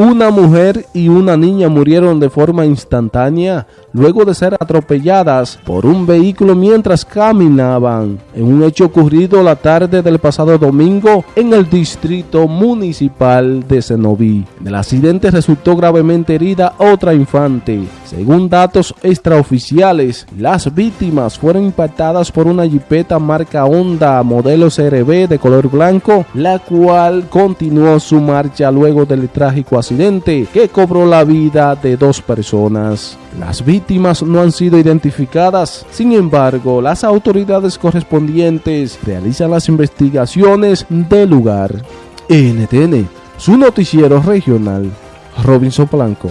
Una mujer y una niña murieron de forma instantánea luego de ser atropelladas por un vehículo mientras caminaban en un hecho ocurrido la tarde del pasado domingo en el distrito municipal de Cenoví. Del accidente resultó gravemente herida otra infante. Según datos extraoficiales, las víctimas fueron impactadas por una jipeta marca Honda modelo CRB de color blanco, la cual continuó su marcha luego del trágico accidente que cobró la vida de dos personas. Las víctimas no han sido identificadas, sin embargo, las autoridades correspondientes realizan las investigaciones del lugar. NTN, su noticiero regional, Robinson Blanco.